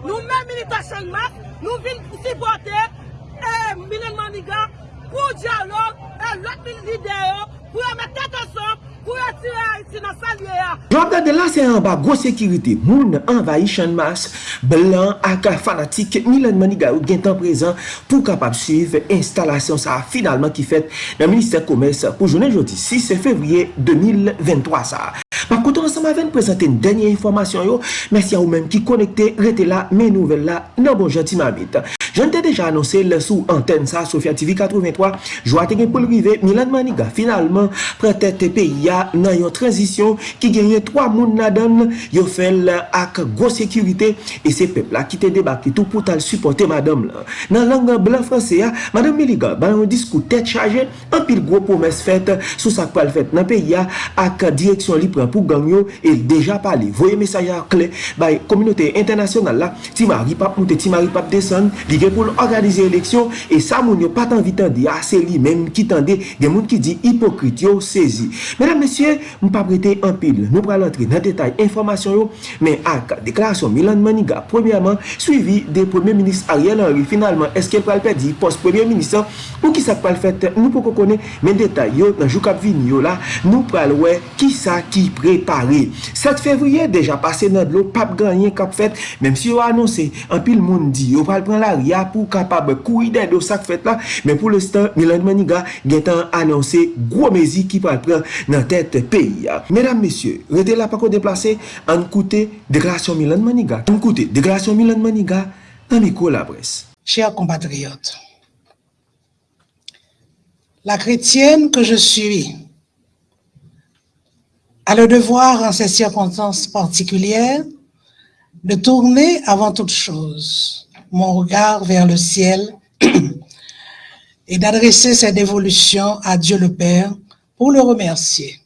Nou men milita chanmak, nou vin sipote, e minen maniga, pou diyalog, eh, e lot min lideyo, pou yon mette te son, pou retire Haiti nan salye ya. Jwap gade la se an ba gwo sekirite, moun envayi chan mas, blan ak fanatik, Milan Maniga ou gen tan prezant pou kapap suiv instalasyon sa finalman ki fet nan Ministèr Komès pou jounen jodi 6 fevriye 2023 sa. Par koutou ansan bon ma ven prezante n denye informasyon yo. Mersi a ou menm ki konekte, rete la, men nouvel la, nan bon janti mabit. Jante deja anonse le sou antenne sa, Sofia TV 83, jwa te gen pou l'rive, Milan Maniga finalman prete te peya nan yon transisyon ki genye 3 moun nadan yo fel ak gwo sekurite e se pepla ki te debaki tou pou tal supporte madame la. Nan langan blan franse ya, madame Miliga ban yon diskou tet chaje, an pil gwo promes fet sou sak pal fet nan peya ak direksyon li pran pou pou gang yo el deja pale. Voye mesaj a kle bay kominote internasyonal la ti mari pap moute, ti mari pap desen li gen pou l'organize eleksyon e sa moun yo patan vitan di ase li men ki tende gen moun ki di hipokrit yo sezi. Medan mesye, mou pa brete an pil. Nou pral antre nan detay informasyon yo, men ak deklarasyon Milan Maniga, premiyaman, suivi de premier ministre Ariel Henry. Finalman, eske pral pedi post premier ministre ou ki sa pral fete, nou pou kon konen men detay yo nan jou kap vin yo la, nou pral we ki sa ki pre repare. 7 fevriye deja pase nan dlo, pap ganyen kap fet, menm si yo anonse, an pil moun di, yo pal pran la ria pou kapab koui den do sak fet la, men pou le stan, Milan Maniga gen tan anonse gwo mezi ki pal pran nan tet peyi. Medan mesye, rete la pako deplase, an koute deklarasyon Milan Maniga. An koute deklarasyon Milan Maniga, nan miko la pres. Chers compatriotes, la chrétienne que je suis, a le devoir en ces circonstances particulières de tourner avant toute chose mon regard vers le ciel et d'adresser cette dévolution à Dieu le Père pour le remercier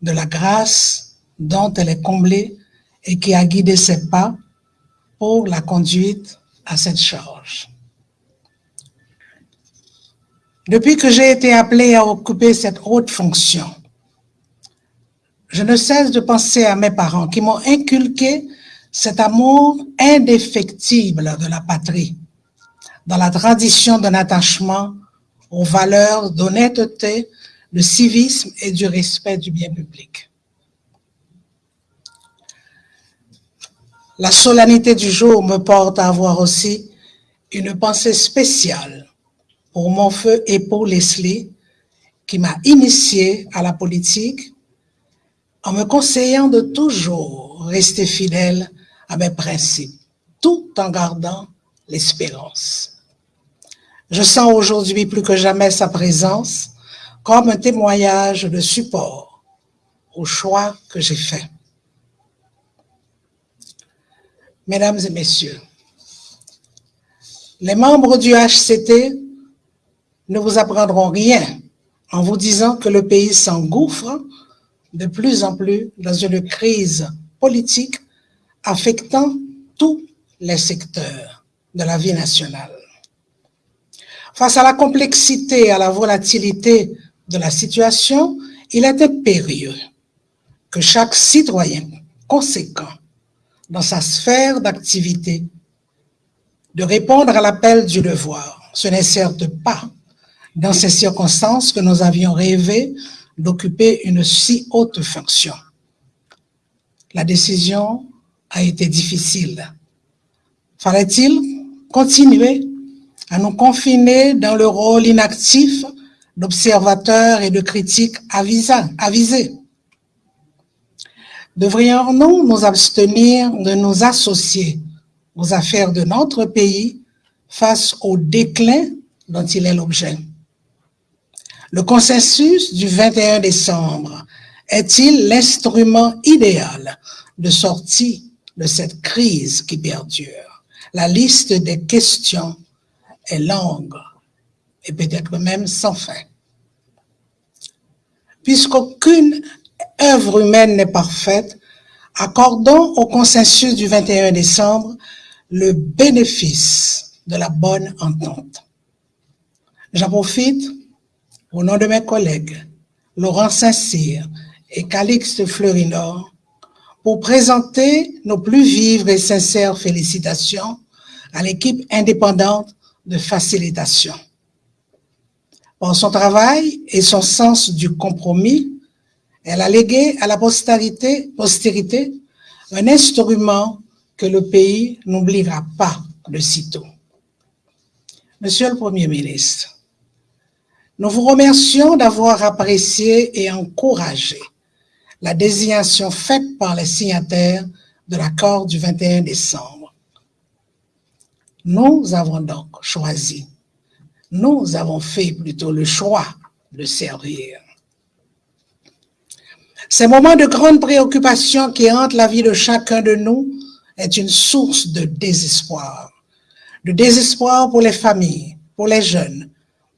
de la grâce dont elle est comblée et qui a guidé ses pas pour la conduite à cette charge. Depuis que j'ai été appelé à occuper cette haute fonction, je ne cesse de penser à mes parents qui m'ont inculqué cet amour indéfectible de la patrie, dans la tradition d'un attachement aux valeurs d'honnêteté, de civisme et du respect du bien public. La solennité du jour me porte à avoir aussi une pensée spéciale pour mon feu et pour Leslie, qui m'a initié à la politique en me conseillant de toujours rester fidèle à mes principes, tout en gardant l'espérance. Je sens aujourd'hui plus que jamais sa présence comme un témoignage de support au choix que j'ai fait. Mesdames et messieurs, les membres du HCT ne vous apprendront rien en vous disant que le pays s'engouffre de plus en plus dans une crise politique affectant tous les secteurs de la vie nationale. Face à la complexité et à la volatilité de la situation, il est impérieux que chaque citoyen conséquent dans sa sphère d'activité de répondre à l'appel du devoir. Ce n'est certes pas dans ces circonstances que nous avions rêvé d'occuper une si haute fonction. La décision a été difficile. Fallait-il continuer à nous confiner dans le rôle inactif d'observateurs et de critiques avisés? Devrions-nous nous abstenir de nous associer aux affaires de notre pays face au déclin dont il est l'objet? Le consensus du 21 décembre est-il l'instrument idéal de sortie de cette crise qui perdure? La liste des questions est longue et peut-être même sans fin. Puisqu'aucune œuvre humaine n'est parfaite, accordons au consensus du 21 décembre le bénéfice de la bonne entente. J'en profite au nom de mes collègues Laurent Saint-Cyr et Calixte Fleurinor pour présenter nos plus vives et sincères félicitations à l'équipe indépendante de facilitation. Par son travail et son sens du compromis, elle a légué à la postérité, postérité un instrument que le pays n'oubliera pas de sitôt. Monsieur le Premier ministre, nous vous remercions d'avoir apprécié et encouragé la désignation faite par les signataires de l'accord du 21 décembre. Nous avons donc choisi, nous avons fait plutôt le choix de servir. Ces moments de grande préoccupation qui hantent la vie de chacun de nous est une source de désespoir. De désespoir pour les familles, pour les jeunes,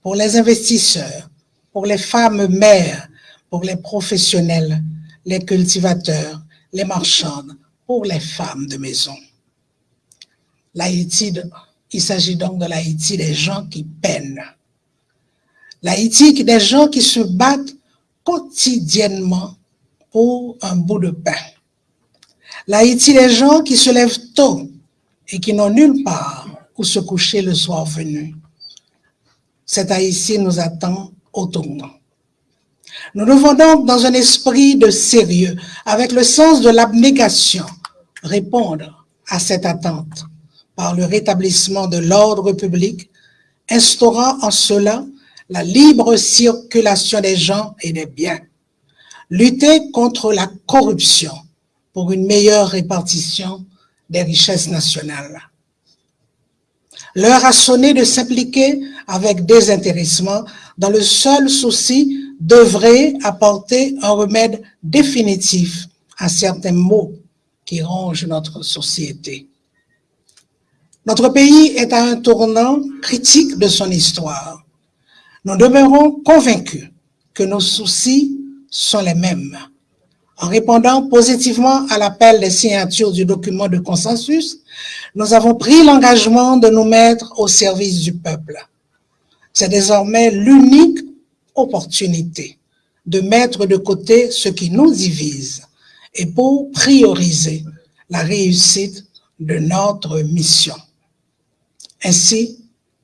pour les investisseurs, pour les femmes mères, pour les professionnels, les cultivateurs, les marchandes, pour les femmes de maison. L'Haïti, il s'agit donc de l'Haïti des gens qui peinent. L'Haïti des gens qui se battent quotidiennement pour un bout de pain. L'Haïti des gens qui se lèvent tôt et qui n'ont nulle part où se coucher le soir venu. Cet Haïti nous attend au tournant. Nous devons donc, dans un esprit de sérieux, avec le sens de l'abnégation, répondre à cette attente par le rétablissement de l'ordre public, instaurant en cela la libre circulation des gens et des biens, lutter contre la corruption pour une meilleure répartition des richesses nationales. L'heure a sonné de s'impliquer avec désintéressement dans le seul souci d'œuvrer apporter un remède définitif à certains maux qui rongent notre société. Notre pays est à un tournant critique de son histoire. Nous demeurons convaincus que nos soucis sont les mêmes. En répondant positivement à l'appel des signatures du document de consensus, nous avons pris l'engagement de nous mettre au service du peuple. C'est désormais l'unique opportunité de mettre de côté ce qui nous divise et pour prioriser la réussite de notre mission. Ainsi,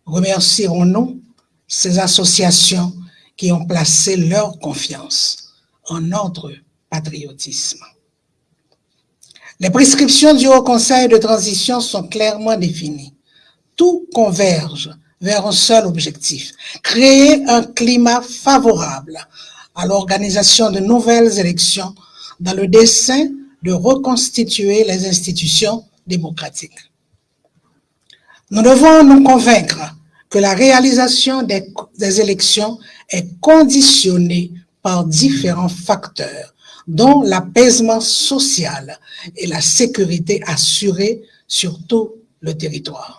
remercierons-nous ces associations qui ont placé leur confiance en notre patriotisme. Les prescriptions du Haut Conseil de transition sont clairement définies. Tout converge vers un seul objectif, créer un climat favorable à l'organisation de nouvelles élections dans le dessein de reconstituer les institutions démocratiques. Nous devons nous convaincre que la réalisation des, élections est conditionnée par différents facteurs, dont l'apaisement social et la sécurité assurée sur tout le territoire.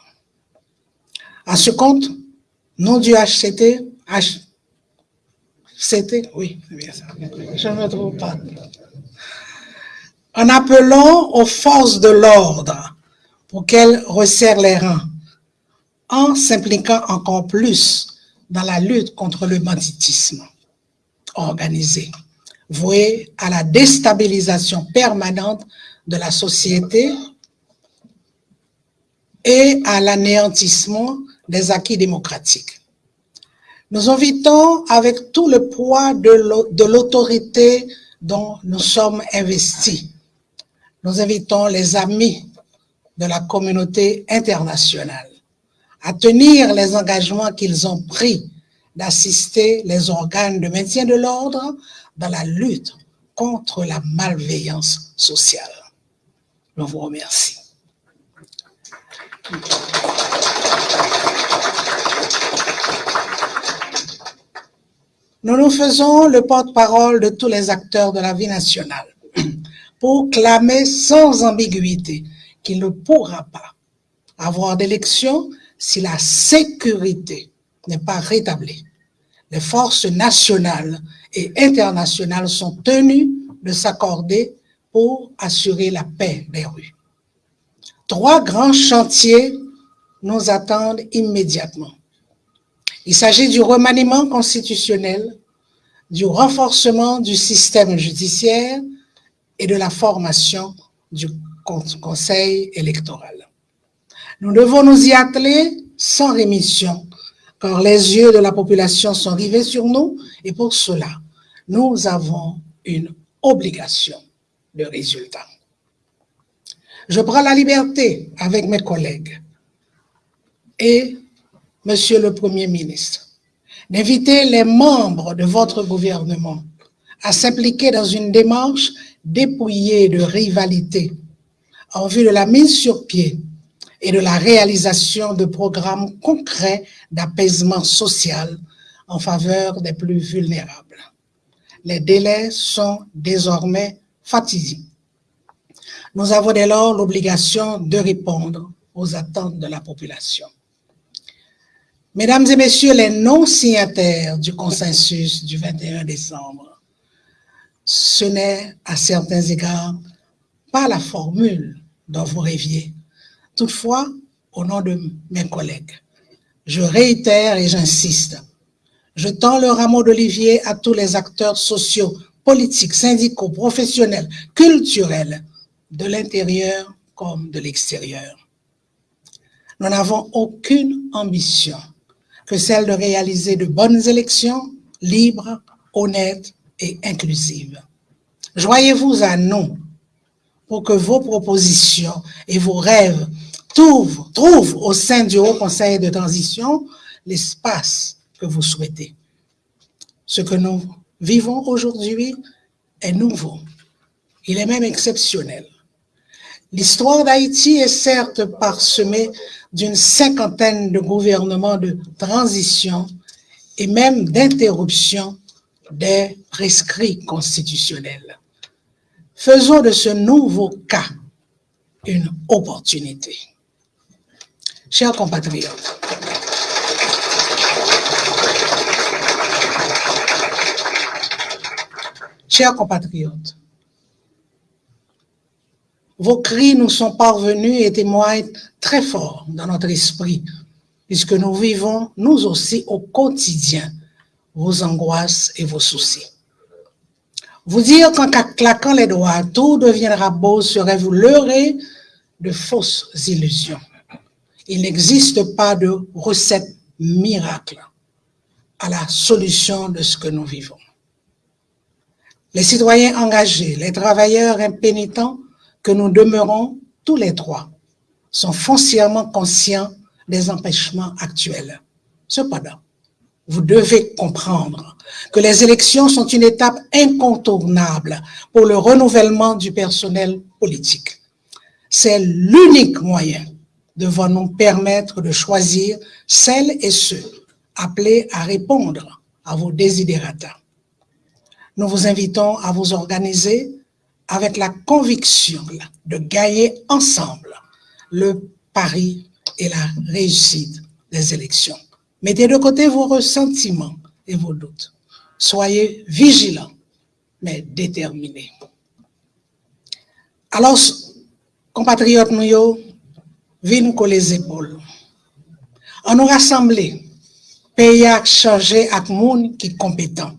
À ce compte, nom du HCT, HCT, oui, je ne me trouve pas. En appelant aux forces de l'ordre pour qu'elles resserrent les rangs, en s'impliquant encore plus dans la lutte contre le banditisme organisé voué à la déstabilisation permanente de la société et à l'anéantissement des acquis démocratiques. Nous invitons avec tout le poids de l'autorité dont nous sommes investis. Nous invitons les amis de la communauté internationale à tenir les engagements qu'ils ont pris d'assister les organes de maintien de l'ordre dans la lutte contre la malveillance sociale. Je vous remercie. Nous nous faisons le porte-parole de tous les acteurs de la vie nationale pour clamer sans ambiguïté qu'il ne pourra pas avoir d'élection si la sécurité n'est pas rétablie. Les forces nationales et internationales sont tenues de s'accorder pour assurer la paix des rues. Trois grands chantiers nous attendent immédiatement. Il s'agit du remaniement constitutionnel, du renforcement du système judiciaire et de la formation du conseil électoral. Nous devons nous y atteler sans rémission, car les yeux de la population sont rivés sur nous et pour cela, nous avons une obligation de résultat. Je prends la liberté avec mes collègues et Monsieur le Premier ministre d'inviter les membres de votre gouvernement à s'impliquer dans une démarche dépouillée de rivalité en vue de la mise sur pied et de la réalisation de programmes concrets d'apaisement social en faveur des plus vulnérables. Les délais sont désormais fatigués. Nous avons dès lors l'obligation de répondre aux attentes de la population. Mesdames et messieurs les non-signataires du consensus du 21 décembre, ce n'est à certains égards pas la formule dont vous rêviez. Toutefois, au nom de mes collègues, je réitère et j'insiste, je tends le rameau d'olivier à tous les acteurs sociaux, politiques, syndicaux, professionnels, culturels, de l'intérieur comme de l'extérieur. Nous n'avons aucune ambition que celle de réaliser de bonnes élections libres, honnêtes et inclusives. Joyez-vous à nous pour que vos propositions et vos rêves trouvent, trouvent au sein du Haut Conseil de transition l'espace que vous souhaitez. Ce que nous vivons aujourd'hui est nouveau. Il est même exceptionnel. L'histoire d'Haïti est certes parsemée d'une cinquantaine de gouvernements de transition et même d'interruption des prescrits constitutionnels. Faisons de ce nouveau cas une opportunité. Chers compatriotes, chers compatriotes, vos cris nous sont parvenus et témoignent très fort dans notre esprit, puisque nous vivons, nous aussi, au quotidien, vos angoisses et vos soucis. Vous dire qu'en claquant les doigts, tout deviendra beau serait vous leurrer de fausses illusions. Il n'existe pas de recette miracle à la solution de ce que nous vivons. Les citoyens engagés, les travailleurs impénitents, que nous demeurons tous les trois sont foncièrement conscients des empêchements actuels. Cependant, vous devez comprendre que les élections sont une étape incontournable pour le renouvellement du personnel politique. C'est l'unique moyen devant nous permettre de choisir celles et ceux appelés à répondre à vos désidératas. Nous vous invitons à vous organiser avec la conviction de gagner ensemble le pari et la réussite des élections. Mettez de côté vos ressentiments et vos doutes. Soyez vigilants, mais déterminés. Alors, compatriotes nous, venez les épaules. On nous rassembler, pays à changer avec monde qui est compétent.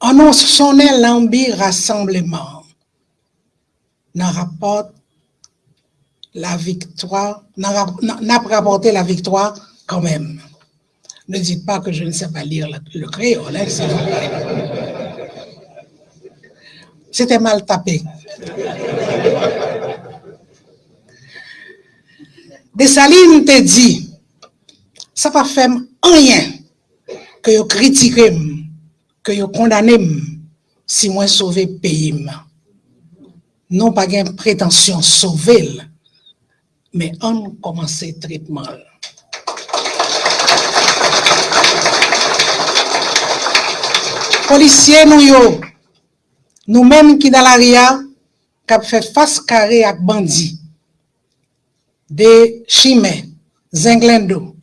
On nous sonne l'ambi rassemblement n'a rapporte la victoire, n'a pas rapporté la victoire quand même. Ne dites pas que je ne sais pas lire le, créole. Hein, C'était mal tapé. Dessalines te dit, ça pas fait rien que vous critiquez, que vous condamnez si moi sauver pays non pas une prétention sauver, mais on commence traitement. Policiers, nous, nous-mêmes qui dans l'ARIA, qui fait face carré avec bandits, des chimères, zinglendo,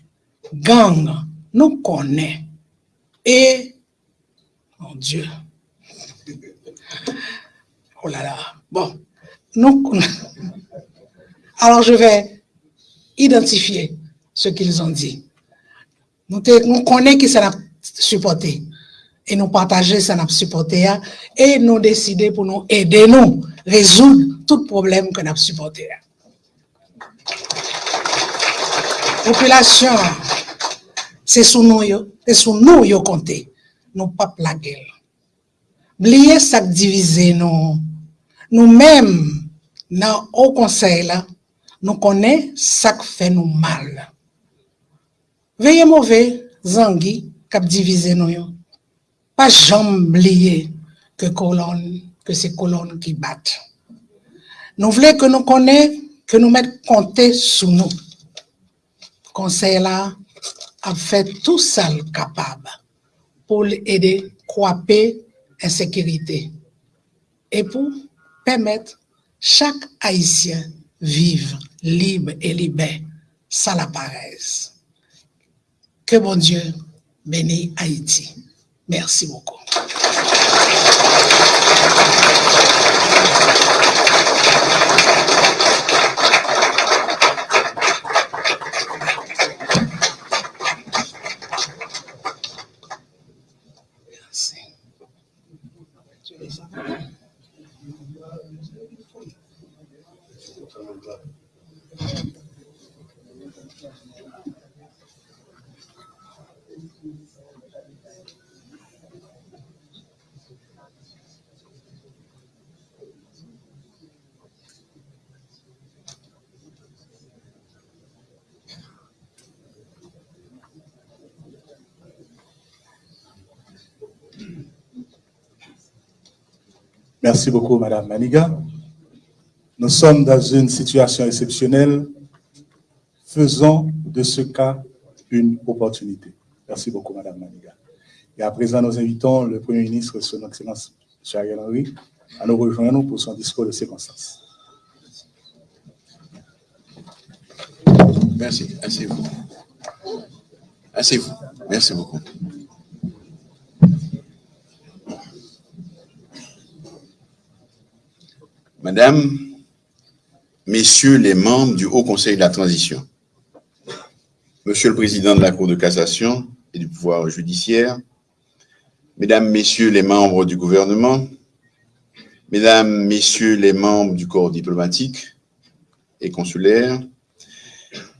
gang, nous connaissons. Et, mon Dieu, oh là là, Bon, nous, alors je vais identifier ce qu'ils ont dit. Nous, connaissons qui ça a supporté. et nous partager ça nous supporter et nous décider pour nous aider nous résoudre tout problème que nous supporter. Population, c'est sous nous, c'est sous nous compter, nous pas plaguer. Oubliez ça diviser nous. Nous-mêmes, dans au conseil nous connaissons ça qui fait nous mal. Veillez mauvais, Zangui, cap diviser nous. Pas jamais oublier que colonne, que c'est colonnes qui battent. Nous voulons que nous connaissions, que nous mettions compter sous nous. Conseil a fait tout ça capable pour aider à insécurité et pour permettre chaque Haïtien vivre libre et libère sans la paresse. Que bon Dieu bénisse Haïti. Merci beaucoup. Merci beaucoup, Madame Maniga. Nous sommes dans une situation exceptionnelle. Faisons de ce cas une opportunité. Merci beaucoup, Madame Maniga. Et à présent, nous invitons le Premier ministre, Son Excellence Ariel Henry, à nous rejoindre pour son discours de circonstance. Merci. Asseyez-vous. Asseyez-vous. Merci beaucoup. Madame, Messieurs les membres du Haut Conseil de la Transition, Monsieur le Président de la Cour de cassation et du pouvoir judiciaire, Mesdames, Messieurs les membres du gouvernement, Mesdames, Messieurs les membres du corps diplomatique et consulaire,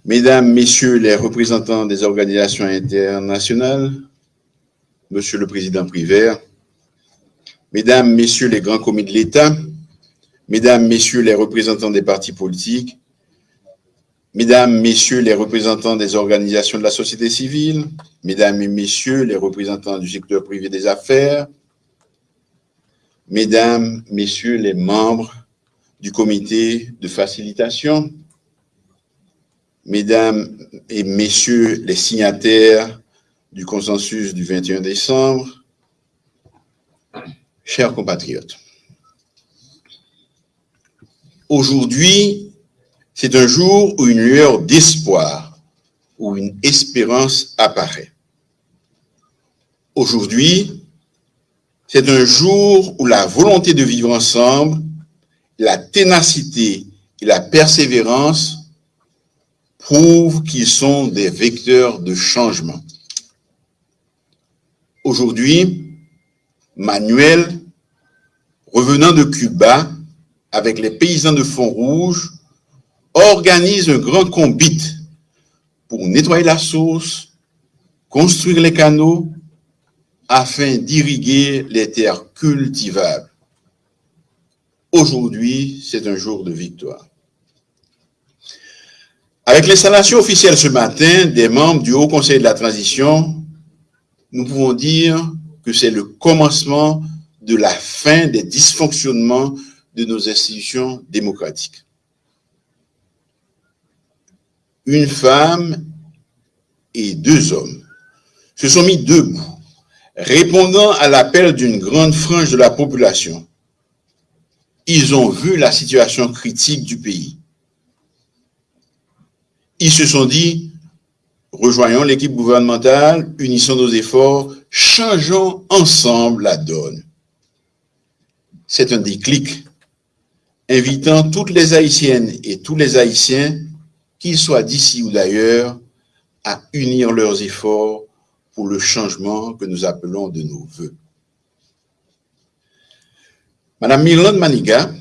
Mesdames, Messieurs les représentants des organisations internationales, Monsieur le Président Privert, Mesdames, Messieurs les grands commis de l'État, Mesdames, Messieurs les représentants des partis politiques, Mesdames, Messieurs les représentants des organisations de la société civile, Mesdames et Messieurs les représentants du secteur privé des affaires, Mesdames, Messieurs les membres du comité de facilitation, Mesdames et Messieurs les signataires du consensus du 21 décembre, chers compatriotes, Aujourd'hui, c'est un jour où une lueur d'espoir, où une espérance apparaît. Aujourd'hui, c'est un jour où la volonté de vivre ensemble, la ténacité et la persévérance prouvent qu'ils sont des vecteurs de changement. Aujourd'hui, Manuel, revenant de Cuba, avec les paysans de Font-Rouge, organise un grand combit pour nettoyer la source, construire les canaux, afin d'irriguer les terres cultivables. Aujourd'hui, c'est un jour de victoire. Avec l'installation officielle ce matin des membres du Haut Conseil de la Transition, nous pouvons dire que c'est le commencement de la fin des dysfonctionnements de nos institutions démocratiques. Une femme et deux hommes se sont mis debout, répondant à l'appel d'une grande frange de la population. Ils ont vu la situation critique du pays. Ils se sont dit, rejoignons l'équipe gouvernementale, unissons nos efforts, changeons ensemble la donne. C'est un déclic invitant toutes les Haïtiennes et tous les Haïtiens, qu'ils soient d'ici ou d'ailleurs, à unir leurs efforts pour le changement que nous appelons de nos voeux. Madame Myrlande Maniga,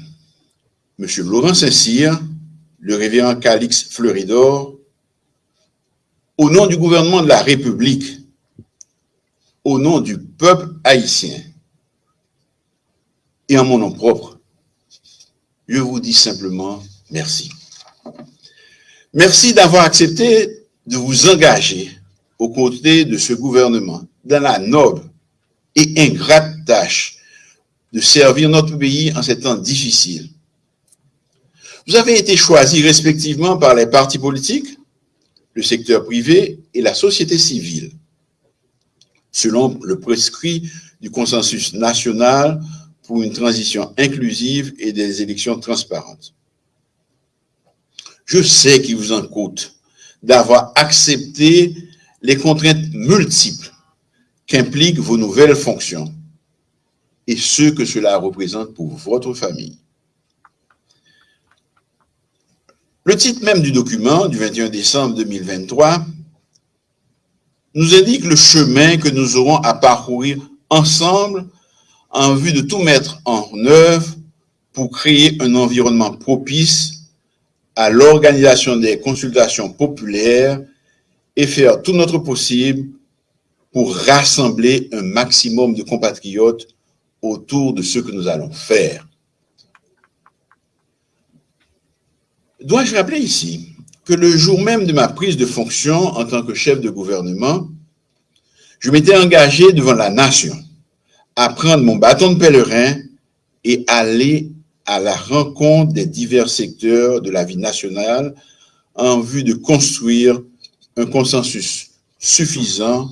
Monsieur Laurent Saint-Cyr, le révérend Calix Fleuridor, au nom du gouvernement de la République, au nom du peuple haïtien et en mon nom propre, je vous dis simplement merci. Merci d'avoir accepté de vous engager aux côtés de ce gouvernement dans la noble et ingrate tâche de servir notre pays en ces temps difficiles. Vous avez été choisis respectivement par les partis politiques, le secteur privé et la société civile, selon le prescrit du consensus national pour une transition inclusive et des élections transparentes. Je sais qu'il vous en coûte d'avoir accepté les contraintes multiples qu'impliquent vos nouvelles fonctions et ce que cela représente pour votre famille. Le titre même du document du 21 décembre 2023 nous indique le chemin que nous aurons à parcourir ensemble en vue de tout mettre en œuvre pour créer un environnement propice à l'organisation des consultations populaires et faire tout notre possible pour rassembler un maximum de compatriotes autour de ce que nous allons faire. Dois-je rappeler ici que le jour même de ma prise de fonction en tant que chef de gouvernement, je m'étais engagé devant la nation à prendre mon bâton de pèlerin et aller à la rencontre des divers secteurs de la vie nationale en vue de construire un consensus suffisant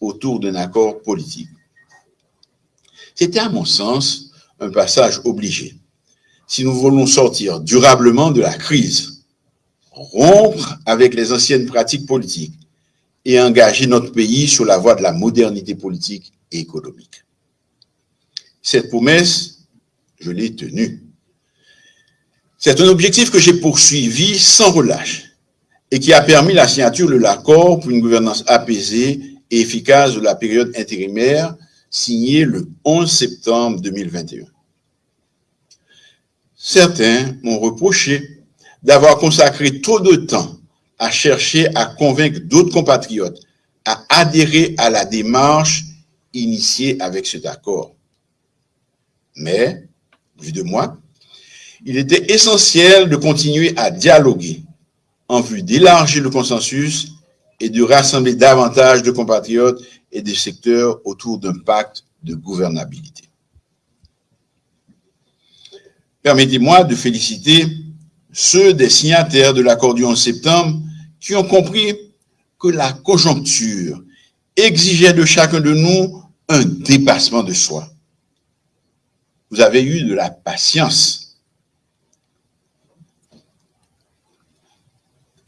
autour d'un accord politique. C'était à mon sens un passage obligé. Si nous voulons sortir durablement de la crise, rompre avec les anciennes pratiques politiques et engager notre pays sur la voie de la modernité politique et économique. Cette promesse, je l'ai tenue. C'est un objectif que j'ai poursuivi sans relâche et qui a permis la signature de l'accord pour une gouvernance apaisée et efficace de la période intérimaire signée le 11 septembre 2021. Certains m'ont reproché d'avoir consacré trop de temps à chercher à convaincre d'autres compatriotes à adhérer à la démarche initiée avec cet accord. Mais, vu de moi, il était essentiel de continuer à dialoguer en vue d'élargir le consensus et de rassembler davantage de compatriotes et des secteurs autour d'un pacte de gouvernabilité. Permettez-moi de féliciter ceux des signataires de l'accord du 11 septembre qui ont compris que la conjoncture exigeait de chacun de nous un dépassement de soi. Vous avez eu de la patience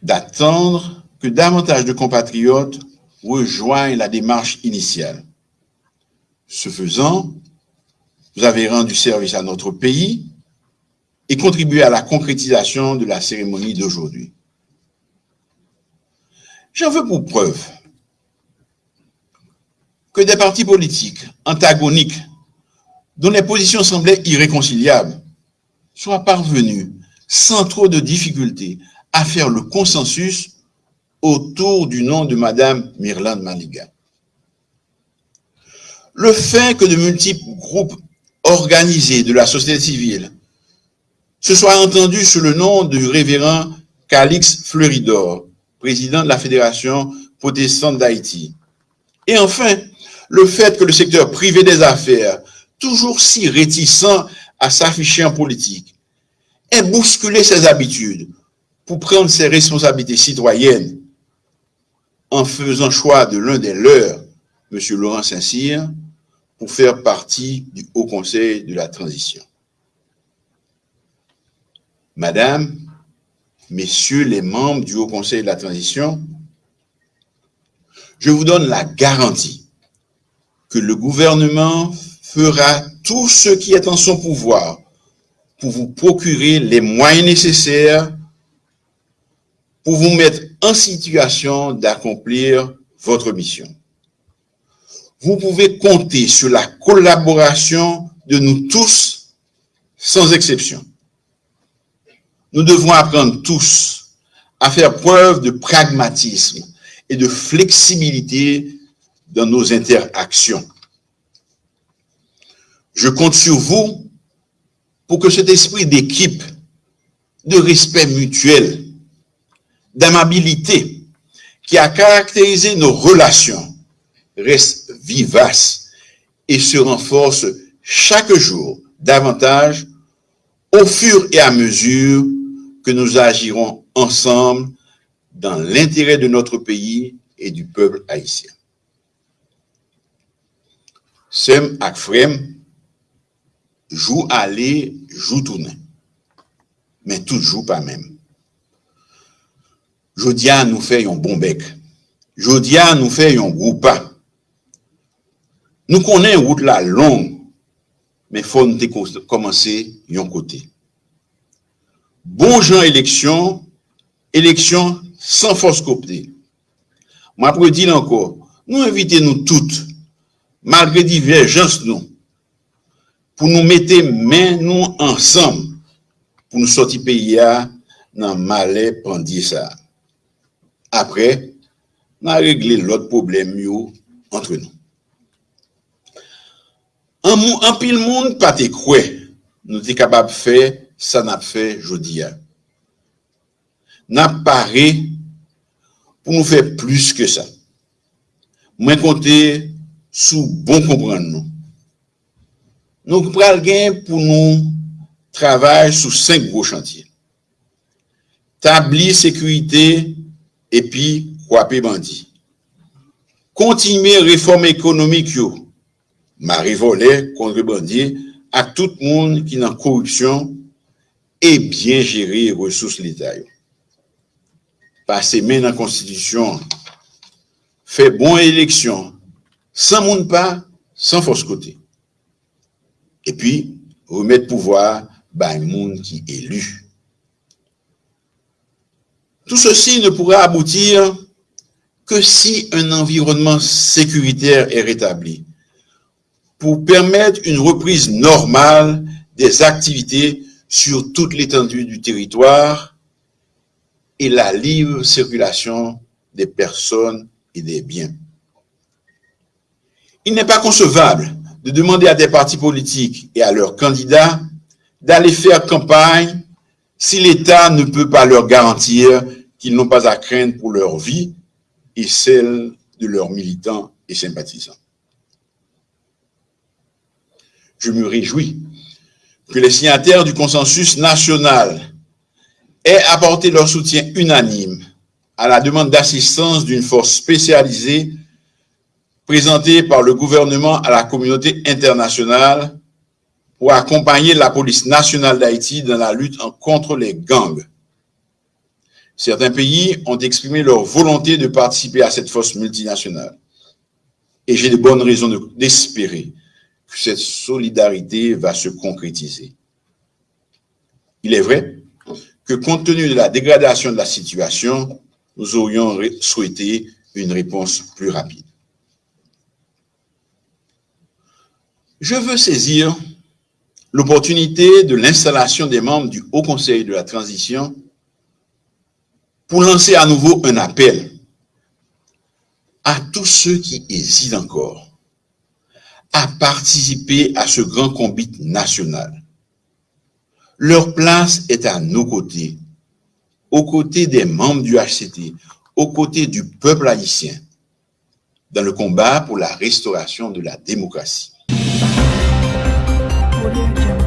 d'attendre que davantage de compatriotes rejoignent la démarche initiale. Ce faisant, vous avez rendu service à notre pays et contribué à la concrétisation de la cérémonie d'aujourd'hui. J'en veux pour preuve que des partis politiques antagoniques dont les positions semblaient irréconciliables soient parvenus sans trop de difficultés à faire le consensus autour du nom de Madame Myrlande Maniga. Le fait que de multiples groupes organisés de la société civile se soient entendus sous le nom du révérend Calix Fleuridor, président de la Fédération protestante d'Haïti. Et enfin, le fait que le secteur privé des affaires, toujours si réticent à s'afficher en politique, ait bousculé ses habitudes pour prendre ses responsabilités citoyennes en faisant choix de l'un des leurs, M. Laurent Saint-Cyr, pour faire partie du Haut Conseil de la Transition. Madame, Messieurs les membres du Haut Conseil de la Transition, je vous donne la garantie que le gouvernement fera tout ce qui est en son pouvoir pour vous procurer les moyens nécessaires pour vous mettre en situation d'accomplir votre mission. Vous pouvez compter sur la collaboration de nous tous sans exception. Nous devons apprendre tous à faire preuve de pragmatisme et de flexibilité dans nos interactions. Je compte sur vous pour que cet esprit d'équipe, de respect mutuel, d'amabilité qui a caractérisé nos relations reste vivace et se renforce chaque jour davantage au fur et à mesure que nous agirons ensemble dans l'intérêt de notre pays et du peuple haïtien. Sem ak frem, jou ale, jou toune. Men toujou pa men. Jodia nou fe yon bon bek. Jodia nou fe yon goupa. Nou konen wout la long, men fon te komanse yon kote. Bon jan eleksyon, eleksyon san fos kopte. Mwen apre di lanko, nou evite nou tout, malgre diverjans nou, pou nou mette men nou ansam pou nou soti peyi ya nan male pandi sa. Apre, nan regle lot problem yo entre nou. An, mou, an pil moun pati kwe nou te kabab fe sa nap fe jodi ya. Nap pare pou nou fe plus ke sa. Mwen konte sou bon kompran nou. nou pral gen pou nou travay sou 5 gro chantye. Tabli sekurite epi kwape bandi. Kontime reform ekonomik yo. Mari volè, kontre bandi, ak tout moun ki nan korupsyon e bien jiri resous l'Etat yo. Pase men nan konstitisyon, fe bon eleksyon, san moun pa, san fos kote. Et puis, remettre pouvoir à un monde qui est élu. Tout ceci ne pourra aboutir que si un environnement sécuritaire est rétabli pour permettre une reprise normale des activités sur toute l'étendue du territoire et la libre circulation des personnes et des biens. Il n'est pas concevable de demander à des partis politiques et à leurs candidats d'aller faire campagne si l'État ne peut pas leur garantir qu'ils n'ont pas à craindre pour leur vie et celle de leurs militants et sympathisants. Je me réjouis que les signataires du consensus national aient apporté leur soutien unanime à la demande d'assistance d'une force spécialisée présenté par le gouvernement à la communauté internationale pour accompagner la police nationale d'Haïti dans la lutte contre les gangs. Certains pays ont exprimé leur volonté de participer à cette force multinationale. Et j'ai de bonnes raisons d'espérer que cette solidarité va se concrétiser. Il est vrai que compte tenu de la dégradation de la situation, nous aurions souhaité une réponse plus rapide. Je veux saisir l'opportunité de l'installation des membres du Haut Conseil de la Transition pour lancer à nouveau un appel à tous ceux qui hésitent encore à participer à ce grand combat national. Leur place est à nos côtés, aux côtés des membres du HCT, aux côtés du peuple haïtien, dans le combat pour la restauration de la démocratie. Audio